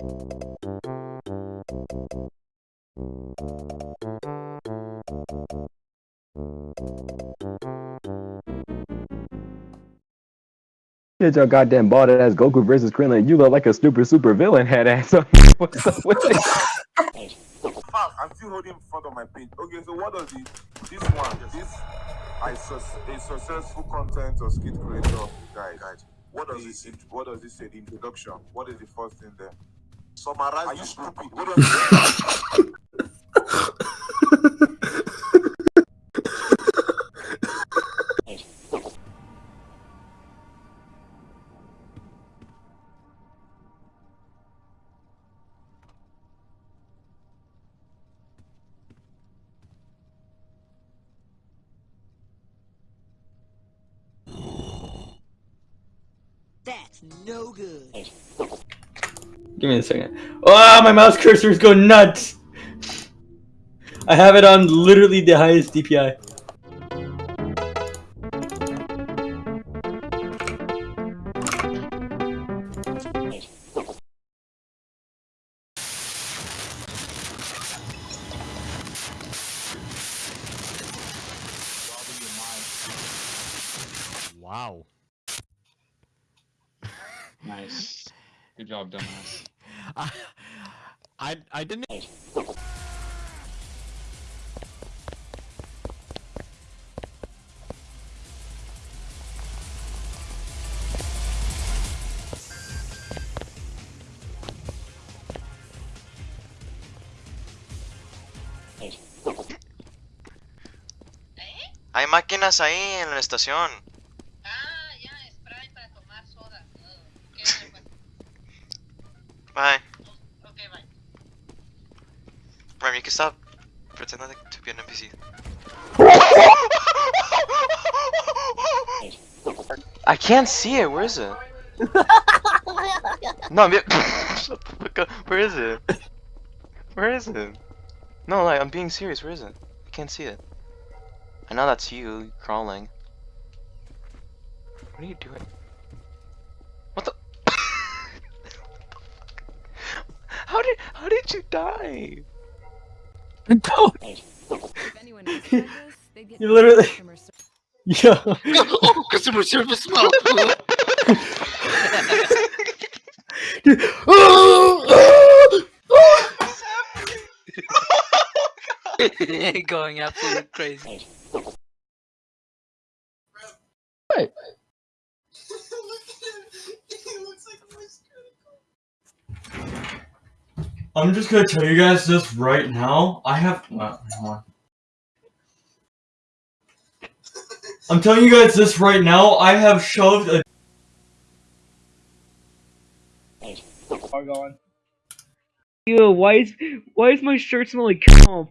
Get your goddamn bald ass Goku versus Krillin. You look like a super super villain head ass. What's up with it? Ah, I'm still holding in front of my page. Okay, so what does? This one, this I sus- a successful content or skit creator guide. guide. What does it? What does it say? The introduction. What is the first thing there? Summarize. Are you stupid? What does it That's no good. Give me a second. Oh, my mouse cursor is going nuts. I have it on literally the highest DPI. Wow. Nice. Good job, dumbass. I, I, I didn't. Hay máquinas ahí en la estación. Bye. okay, bye. Rem, you can stop pretending to be an NPC. I can't see it. Where is it? no, I'm. Shut the fuck up. Where is it? Where is it? No, like I'm being serious. Where is it? I can't see it. I know that's you crawling. What are you doing? How did how did you die? Don't. If anyone else tried this, You literally- customer service. Yo. oh, customer service smell. Going absolutely crazy. I'm just gonna tell you guys this right now. I have. Uh, hold on. I'm telling you guys this right now. I have shoved a. Are gone. Yo, why is why is my shirt smell like cum?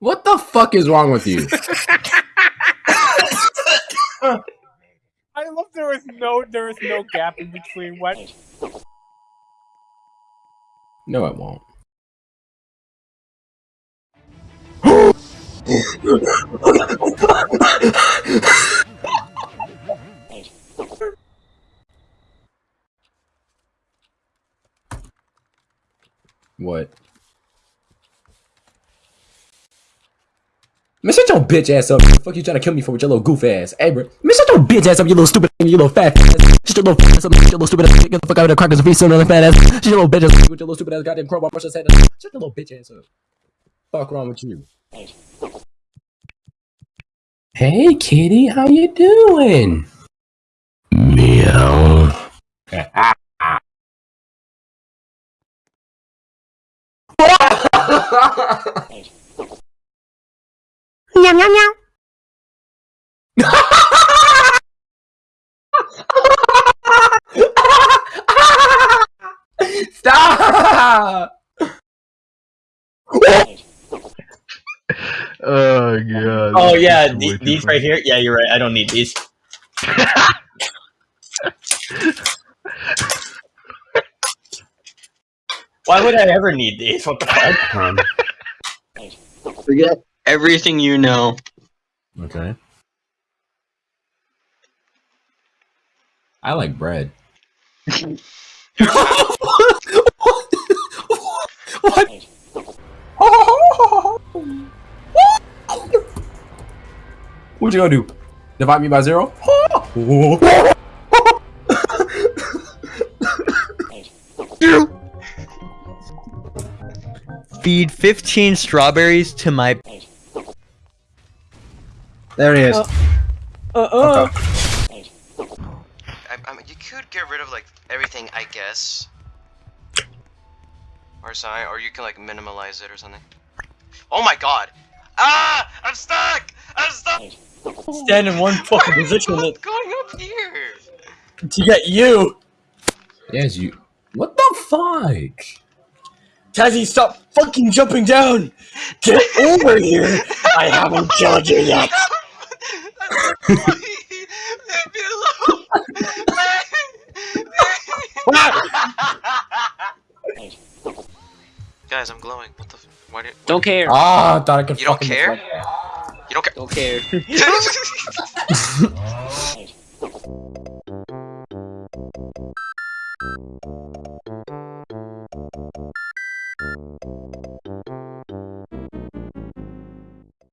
What the fuck is wrong with you? I love there was no there was no gap in between what No, it won't. What? Man, shut your bitch ass up. The fuck you trying to kill me for with your little goof ass? Hey, bro. Man, shut your bitch ass up, you little stupid, you little fat ass. Shut your little fat ass up, you little stupid ass. Get the fuck out of the crackers feet soon, fat ass. Shut your little bitch ass with your little stupid ass goddamn crowbar brush his head. Shut your little bitch ass up. Fuck wrong with you? Hey, kitty, how you doing? Meow. Meow meow meow. Stop! Oh god. Oh yeah, the- these right here. Yeah, you're right. I don't need these. Why would I ever need these? What the fuck? Forget everything you know. Okay. I like bread. What? What you gonna do? Divide me by zero? Feed 15 strawberries to my. There he is. Uh, uh, uh. I, I mean, you could get rid of like everything, I guess. Or something, or you can like minimalize it or something. Oh my god! Ah! I'm stuck! I'm stuck! Stand in one fucking position What's going up here? to get you. Yes, you. What the fuck? Tazzy, stop fucking jumping down. Get over here. I haven't killed you yet. Leave me alone! Guys, I'm glowing. What the? F why did? Don't care. Ah, I thought I could You don't care? Deflect. You don't care? Don't care.